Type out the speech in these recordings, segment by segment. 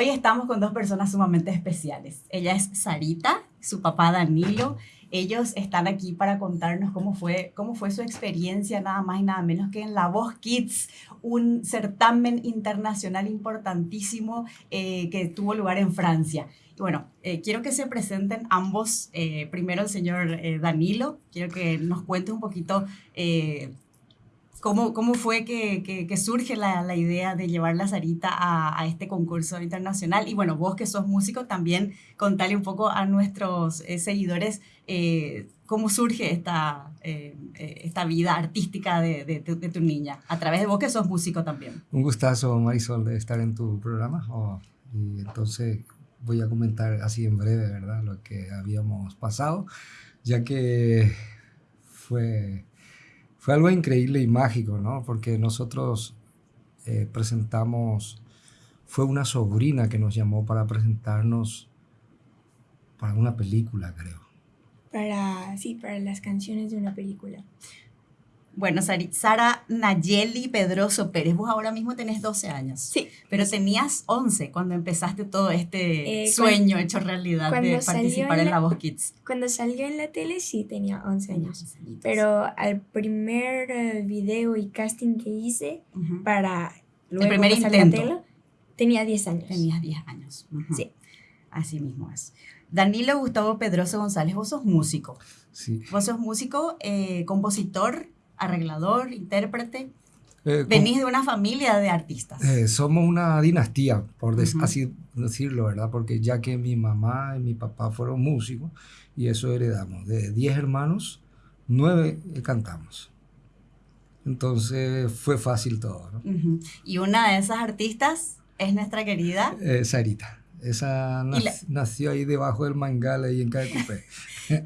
Hoy estamos con dos personas sumamente especiales. Ella es Sarita, su papá Danilo. Ellos están aquí para contarnos cómo fue, cómo fue su experiencia, nada más y nada menos que en La Voz Kids, un certamen internacional importantísimo eh, que tuvo lugar en Francia. Y bueno, eh, quiero que se presenten ambos. Eh, primero el señor Danilo, quiero que nos cuente un poquito ¿Cómo, ¿Cómo, fue que, que, surge la, la, idea de llevar la Sarita a, a, este concurso internacional? Y bueno, vos que sos músico, también contale un poco a nuestros eh, seguidores eh, cómo surge esta, eh, esta vida artística de, de, de, tu niña, a través de vos que sos músico también. Un gustazo, Marisol, de estar en tu programa. Oh, y entonces voy a comentar así en breve, ¿verdad? Lo que habíamos pasado, ya que fue fue algo increíble y mágico, ¿no? Porque nosotros eh, presentamos, fue una sobrina que nos llamó para presentarnos para una película, creo. Para, sí, para las canciones de una película. Bueno, Sara Nayeli Pedroso Pérez, vos ahora mismo tenés 12 años. Sí. Pero tenías 11 cuando empezaste todo este eh, sueño hecho realidad de participar en la, Voz Kids. Cuando salió en la tele sí tenía 11 años. Pero al primer eh, video y casting que hice para luego el primer intento tenía 10 años. Tenías 10 años. Sí. Así mismo es. Danilo Gustavo Pedroso González, vos sos músico. Sí. Vos sos músico, eh, compositor, arreglador, intérprete. Eh, Venís de una familia de artistas. Eh, somos una dinastía, por así decirlo, ¿verdad? Porque ya que mi mamá y mi papá fueron músicos y eso heredamos. De 10 hermanos, 9 cantamos. Entonces fue fácil todo. ¿no? Y una de esas artistas es nuestra querida eh, Sarita. Esa nació ahí debajo del mangal, ahí en Cupé.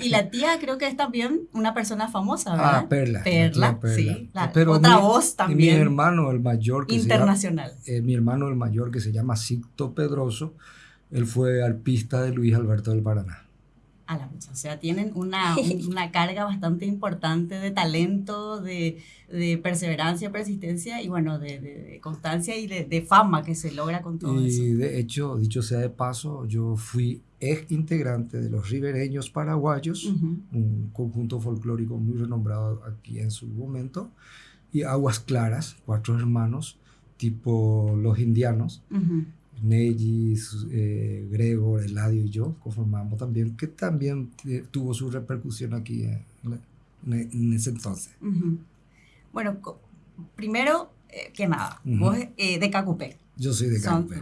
y la tía creo que es también una persona famosa, ¿verdad? Ah, Perla. Perla, sí. otra voz también. Mi hermano, el mayor. Que internacional. Eh, mi hermano, el mayor, que se llama Sicto Pedroso, él fue arpista de Luis Alberto del Paraná a la mucha. O sea, tienen una, una carga bastante importante de talento, de, de perseverancia, persistencia y bueno, de, de constancia y de, fama que se logra con todo y eso. Y de hecho, dicho sea de paso, yo fui ex integrante de los Ribereños Paraguayos, un conjunto folclórico muy renombrado aquí en su momento, y Aguas Claras, cuatro hermanos, tipo los indianos. Neji, eh, Gregor, Eladio y yo conformamos también, que también tuvo su repercusión aquí en, ese entonces. Bueno, primero eh, que nada, vos eh, de Cacupé. Yo soy de Cacupé.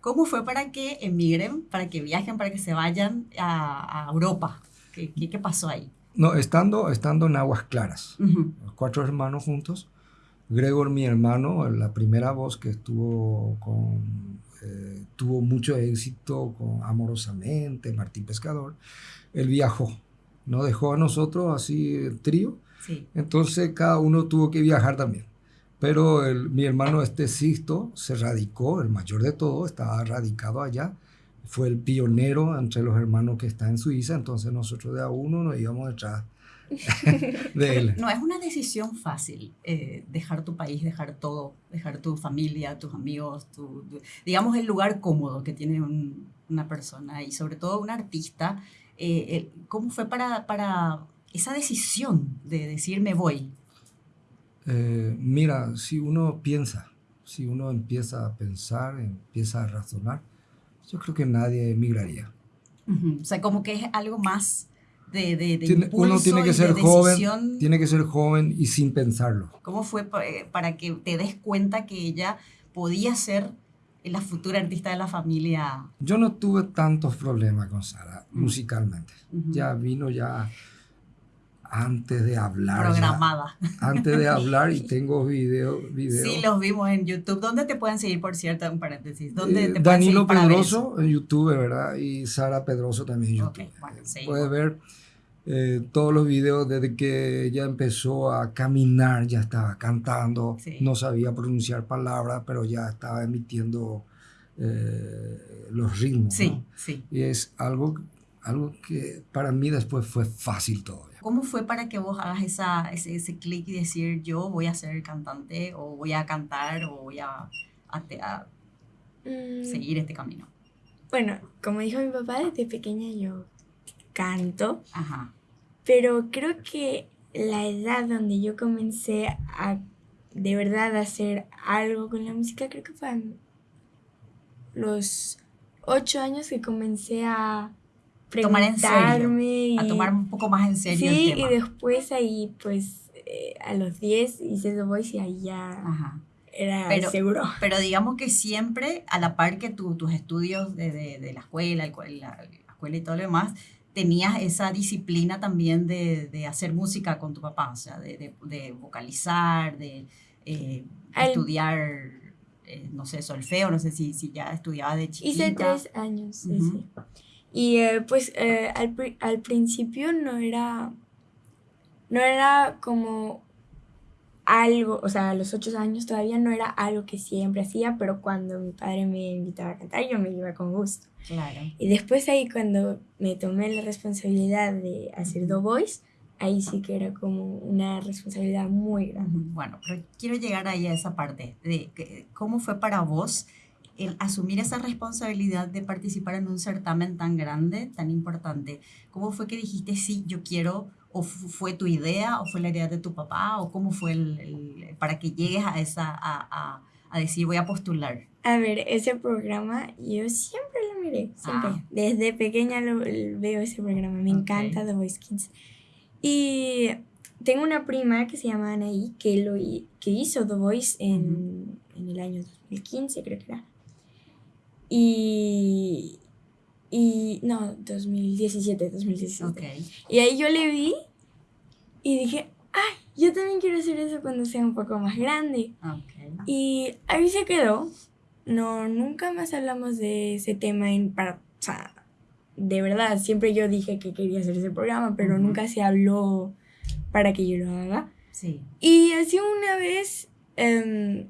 ¿Cómo fue para que emigren, para que viajen, para que se vayan a, Europa? ¿Qué, ¿Qué, pasó ahí? No, estando, estando en Aguas Claras, los cuatro hermanos juntos, Gregor, mi hermano, la primera voz que estuvo con eh, tuvo mucho éxito con Amorosamente, Martín Pescador, él viajó, no dejó a nosotros así el trío, entonces cada uno tuvo que viajar también. Pero mi hermano este Sisto se radicó, el mayor de todos, estaba radicado allá, fue el pionero entre los hermanos que está en Suiza, entonces nosotros de a uno nos íbamos detrás de él. No es una decisión fácil eh, dejar tu país, dejar todo, dejar tu familia, tus amigos, tu, digamos el lugar cómodo que tiene una persona y sobre todo un artista. Eh, ¿Cómo fue para, para esa decisión de decir me voy? Eh, mira, si uno piensa, si uno empieza a pensar, empieza a razonar, yo creo que nadie emigraría. O sea, como que es algo más de, de, de uno tiene que ser joven, tiene que ser joven y sin pensarlo. ¿Cómo fue eh, para que te des cuenta que ella podía ser la futura artista de la familia? Yo no tuve tantos problemas con Sara mm. musicalmente. Ya vino ya antes de hablar. Programada. antes de hablar y tengo videos. Sí, los vimos en YouTube. ¿Dónde te pueden seguir, por cierto, un paréntesis? ¿Dónde eh, Danilo Pedroso en YouTube, ¿verdad? Y Sara Pedroso también en YouTube. Puedes ver eh, todos los videos desde que ella empezó a caminar, ya estaba cantando, no sabía pronunciar palabras, pero ya estaba emitiendo eh, los ritmos. Sí, sí. Y es algo, algo que para mí después fue fácil todo. ¿Cómo fue para que vos hagas esa, ese, ese clic y decir yo voy a ser cantante o voy a cantar o voy a, a, mm. seguir este camino? Bueno, como dijo mi papá, desde pequeña yo canto. Ajá. Pero creo que la edad donde yo comencé a de verdad hacer algo con la música, creo que fue a los ocho años que comencé a tomar en serio, a tomar un poco más en serio. Sí, y después ahí pues eh, a los diez hice The Voice y ahí ya Ajá. era pero, seguro. Pero digamos que siempre a la par que tus estudios de, de, la escuela, la, escuela y todo lo demás, tenías esa disciplina también de, de, hacer música con tu papá, o sea, de, de vocalizar, de eh, estudiar, eh, no sé, solfeo, no sé si, si ya estudiaba de chiquita. Hice tres años, sí, sí. Y eh, pues al, al principio no era, no era como algo, o sea, a los ocho años todavía no era algo que siempre hacía, pero cuando mi padre me invitaba a cantar, yo me iba con gusto. Claro. Y después ahí cuando me tomé la responsabilidad de hacer The Voice, ahí sí que era como una responsabilidad muy grande. Bueno, pero quiero llegar ahí a esa parte de cómo fue para vos el asumir esa responsabilidad de participar en un certamen tan grande, tan importante. ¿Cómo fue que dijiste, sí, yo quiero, o fue tu idea, o fue la idea de tu papá, o cómo fue el, para que llegues a esa, a, a, a, decir, voy a postular? A ver, ese programa yo siempre lo miré, siempre. Ah. Desde pequeña lo, veo ese programa, me encanta The Voice Kids. Y tengo una prima que se llama Anaí, que, lo, que hizo The Voice en, en el año 2015, creo que era. Y, y no, 2017, 2017. Y ahí yo le vi y dije, ay, yo también quiero hacer eso cuando sea un poco más grande. Y ahí se quedó. No, nunca más hablamos de ese tema en, para, o sea, de verdad, siempre yo dije que quería hacer ese programa, pero nunca se habló para que yo lo haga. Sí. Y así una vez, em,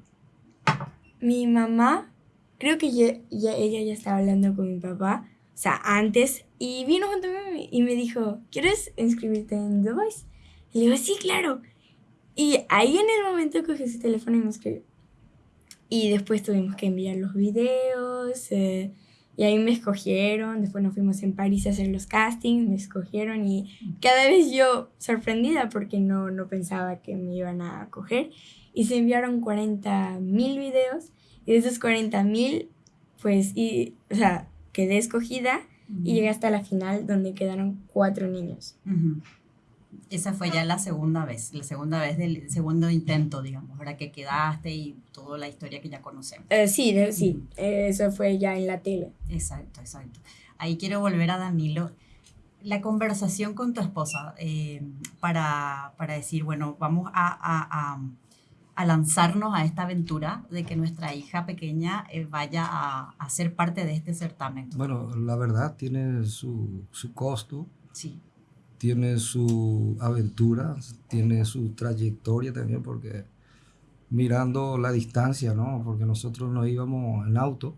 mi mamá, creo que ya, ella ya estaba hablando con mi papá, o sea, antes, y vino junto a mí y me dijo, ¿quieres inscribirte en The Voice? Y le digo, sí, claro. Y ahí en el momento cogí su teléfono y me escribió. Y después tuvimos que enviar los videos. Eh, y ahí me escogieron, después nos fuimos en París a hacer los castings, me escogieron y cada vez yo sorprendida porque no, no pensaba que me iban a coger. Y se enviaron 40 mil videos y de esos 40 mil, pues, y, o sea, quedé escogida y llegué hasta la final donde quedaron cuatro niños. Esa fue ya la segunda vez, la segunda vez del segundo intento, digamos, ahora que quedaste y toda la historia que ya conocemos. Eh, sí, sí, eso fue ya en la tele. Exacto, exacto. Ahí quiero volver a Danilo. La conversación con tu esposa eh, para, para, decir, bueno, vamos a, a, a, lanzarnos a esta aventura de que nuestra hija pequeña eh, vaya a, a, ser parte de este certamen. Bueno, la verdad tiene su, su costo. Sí tiene su aventura, tiene su trayectoria también, porque mirando la distancia, ¿no? Porque nosotros nos íbamos en auto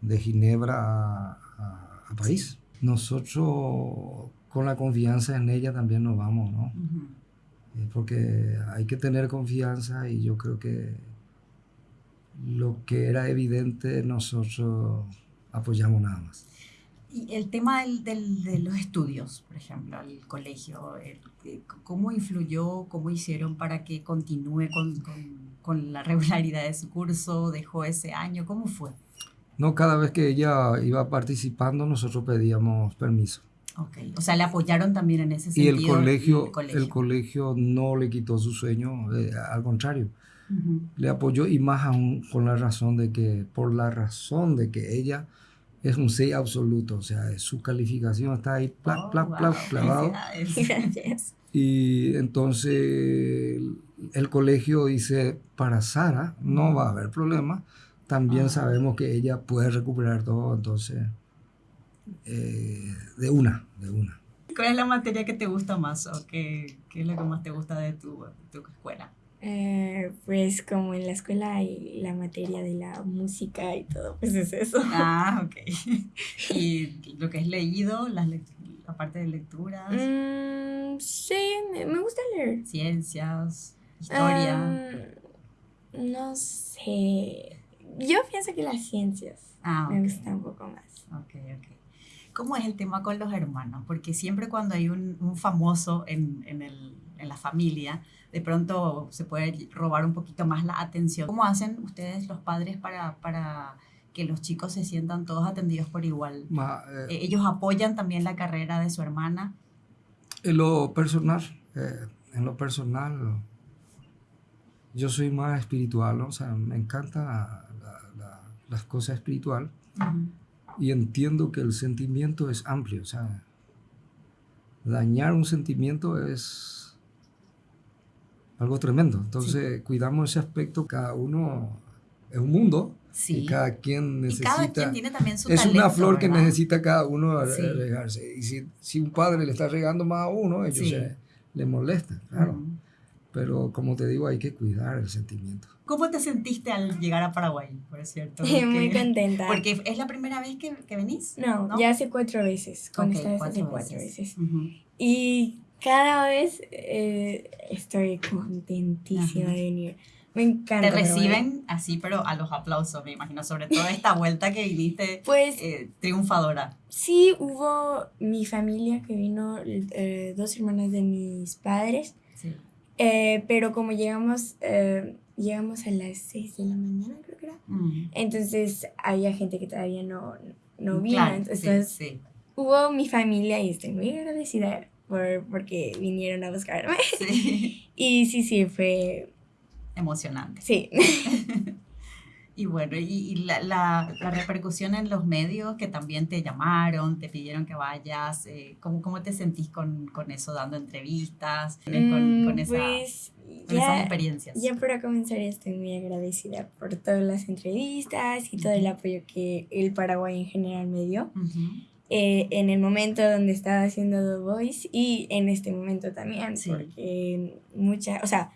de Ginebra a, a, París. Nosotros con la confianza en ella también nos vamos, ¿no? Eh, porque hay que tener confianza y yo creo que lo que era evidente nosotros apoyamos nada más. Y el tema del, del, de los estudios, por ejemplo, el colegio, ¿cómo influyó, cómo hicieron para que continúe con, con, con, la regularidad de su curso? ¿Dejó ese año? ¿Cómo fue? No, cada vez que ella iba participando, nosotros pedíamos permiso. Okay. O sea, le apoyaron también en ese sentido. Y el colegio, el colegio, el colegio no le quitó su sueño, eh, al contrario. Le apoyó y más aún con la razón de que, por la razón de que ella es un 6 absoluto, o sea, su calificación está ahí, plac, plac, plac, clavado. Y entonces el colegio dice, para Sara no va a haber problema, también sabemos que ella puede recuperar todo, entonces, eh, de una, de una. ¿Cuál es la materia que te gusta más o qué, qué es lo que más te gusta de tu, tu escuela? Eh, pues como en la escuela hay la materia de la música y todo, pues es eso. Ah, ok. ¿Y lo que es leído, la, la parte de lecturas? Mm, sí, me, me, gusta leer. Ciencias, historia. Um, no sé. yo pienso que las ciencias ah, me gustan un poco más. Ok, ok. ¿Cómo es el tema con los hermanos? Porque siempre cuando hay un, un famoso en, en, el, en, la familia, de pronto se puede robar un poquito más la atención. ¿Cómo hacen ustedes los padres para, para que los chicos se sientan todos atendidos por igual? Eh, eh, ¿Ellos apoyan también la carrera de su hermana? En lo personal, eh, en lo personal, yo soy más espiritual, o sea, me encanta las cosas espirituales y entiendo que el sentimiento es amplio, o sea, dañar un sentimiento es algo tremendo. Entonces, cuidamos ese aspecto, cada uno es un mundo. Y cada quien necesita. cada quien tiene también su Es una flor que necesita cada uno regarse. Y si, si, un padre le está regando más a uno, ellos se, le molesta, claro. Pero como te digo, hay que cuidar el sentimiento. ¿Cómo te sentiste al llegar a Paraguay, por cierto? Muy contenta. Porque es la primera vez que, que venís. No, ya hace cuatro veces. Con esta vez hace cuatro veces. Y cada vez eh, estoy contentísima de venir. Me encanta. Te reciben así, pero a los aplausos, me imagino, sobre todo esta vuelta que viniste pues, eh, triunfadora. Sí, hubo mi familia que vino, eh, dos hermanas de mis padres. Eh, pero como llegamos, llegamos a las 6 de la mañana, creo que era. Mm. Entonces había gente que todavía no, no vino. entonces sí, hubo mi familia y estoy muy agradecida por, porque vinieron a buscarme. Sí. y sí, sí, fue emocionante. Sí. y bueno, y, la, la, la, repercusión en los medios que también te llamaron, te pidieron que vayas, eh, ¿cómo, ¿cómo, te sentís con, con, eso, dando entrevistas, con, con, mm, esa, pues, esas experiencias? Ya para comenzar estoy muy agradecida por todas las entrevistas y todo el apoyo que el Paraguay en general me dio. Eh, en el momento donde estaba haciendo The Voice y en este momento también, porque mucha, o sea,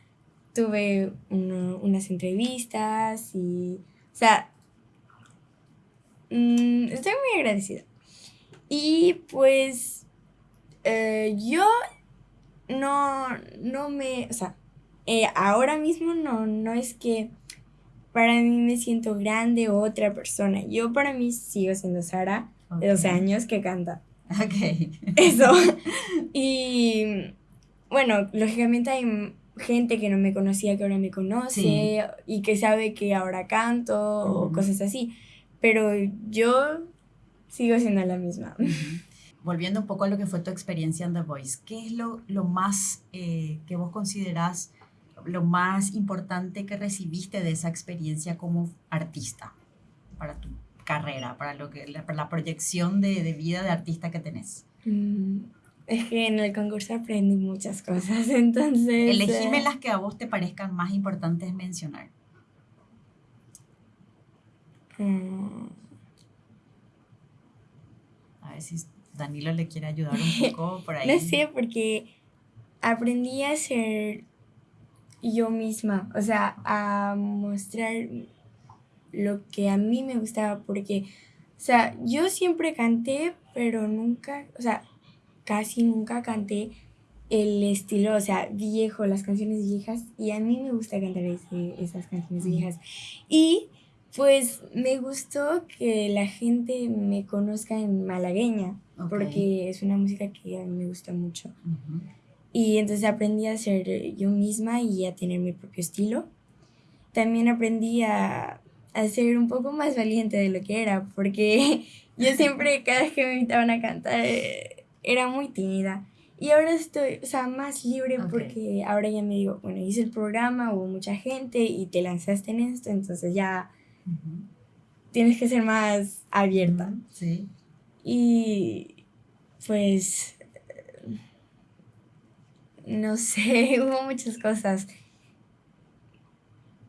tuve unas entrevistas y, o sea, mm, estoy muy agradecida. Y pues eh, yo no, no me, o sea, eh, ahora mismo no, no es que para mí me siento grande o otra persona. Yo para mí sigo siendo Sara, de 12 años, que canta. Ok. Eso. y bueno, lógicamente hay gente que no me conocía que ahora me conoce y que sabe que ahora canto o cosas así. Pero yo sigo siendo la misma. Volviendo un poco a lo que fue tu experiencia en The Voice, ¿qué es lo, lo más eh, que vos considerás lo más importante que recibiste de esa experiencia como artista para tu carrera, para, lo que, la, la proyección de, de, vida de artista que tenés? Mm, es que en el concurso aprendí muchas cosas, entonces... Elegime las que a vos te parezcan más importantes mencionar. Mm. A ver si Danilo le quiere ayudar un poco por ahí. no sé, porque aprendí a ser yo misma, o sea, a mostrar lo que a mí me gustaba, porque, o sea, yo siempre canté, pero nunca, o sea, casi nunca canté el estilo, o sea, viejo, las canciones viejas, y a mí me gusta cantar esas canciones viejas. Y pues me gustó que la gente me conozca en malagueña, porque es una música que a mí me gusta mucho. Y entonces aprendí a ser yo misma y a tener mi propio estilo. También aprendí a, a ser un poco más valiente de lo que era, porque yo siempre, cada vez que me invitaban a cantar, era muy tímida. Y ahora estoy, o sea, más libre porque ahora ya me digo, bueno, hice el programa, hubo mucha gente y te lanzaste en esto, entonces ya tienes que ser más abierta. Sí. Y pues, no sé, hubo muchas cosas.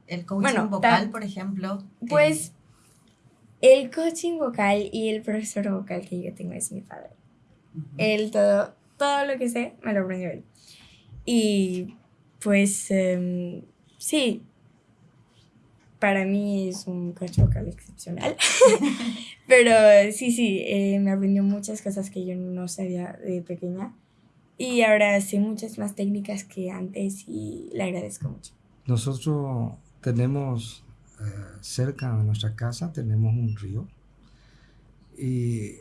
El coaching vocal, por ejemplo. Pues, el coaching vocal y el profesor vocal que yo tengo es mi padre. Él todo, todo lo que sé me lo aprendió él. Y pues em, sí, para mí es un coach vocal excepcional. Pero sí, sí, eh, me aprendió muchas cosas que yo no sabía de pequeña. Y ahora sé muchas más técnicas que antes y le agradezco mucho. Nosotros tenemos cerca de nuestra casa tenemos un río. Y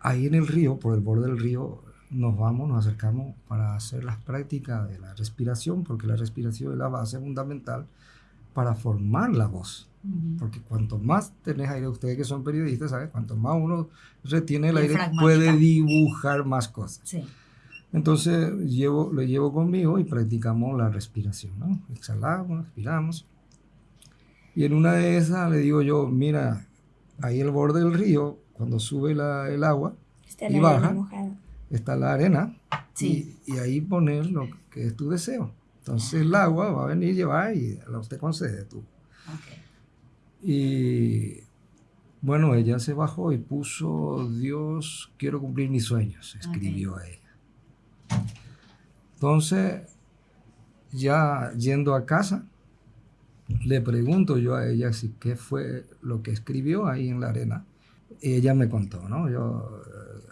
ahí en el río, por el borde del río, nos vamos, nos acercamos para hacer las prácticas de la respiración, porque la respiración es la base fundamental para formar la voz. Porque cuanto más tenés aire, ustedes que son periodistas, ¿sabes? Cuanto más uno retiene el aire, puede dibujar más cosas. Sí. Entonces llevo, lo llevo conmigo y practicamos la respiración, ¿no? Exhalamos, respiramos. Y en una de esas le digo yo, mira, ahí el borde del río, cuando sube la, el agua y baja, está la arena y, y, ahí poner lo que es tu deseo. Entonces el agua va a venir, llevar y la usted concede tú. Y bueno, ella se bajó y puso, Dios, quiero cumplir mis sueños, escribió a ella. Entonces, ya yendo a casa, le pregunto yo a ella si qué fue lo que escribió ahí en la arena. Y ella me contó, ¿no? Yo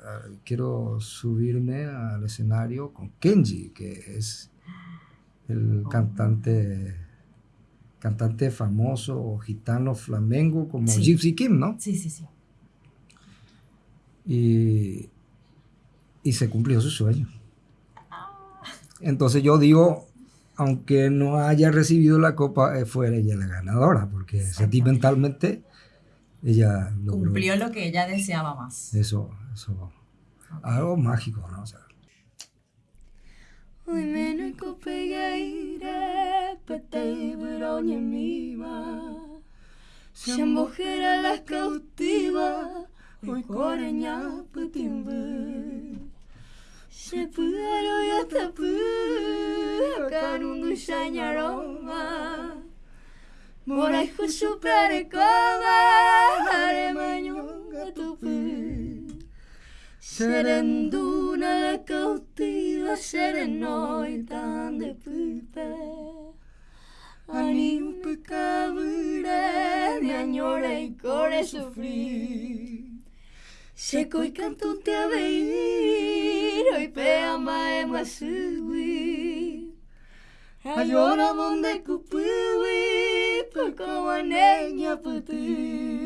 eh, quiero subirme al escenario con Kenji, que es el oh. cantante cantante famoso gitano flamengo como Gypsy Kim, ¿no? Sí, sí, sí. Y, y se cumplió su sueño. Ah. Entonces yo digo, aunque no haya recibido la copa, eh, fue ella la ganadora, porque sentimentalmente ella cumplió lo que ella deseaba más. Eso, eso, algo mágico, ¿no? O sea, Oi mena ko pegaire pete broña miva Shambojera las cautiva Oi coreña putimbe Se puaro ya tapu Kanundu shanyaroma Morai khushu prare kova Hare manyunga tupu Serenduna la cautiva, serenoitan de puta. Ani un pecabure, de añora y core sufrir. Seco y canto te a veir, hoy pea mae masui. Ayora donde cupiwi, por como neña putir.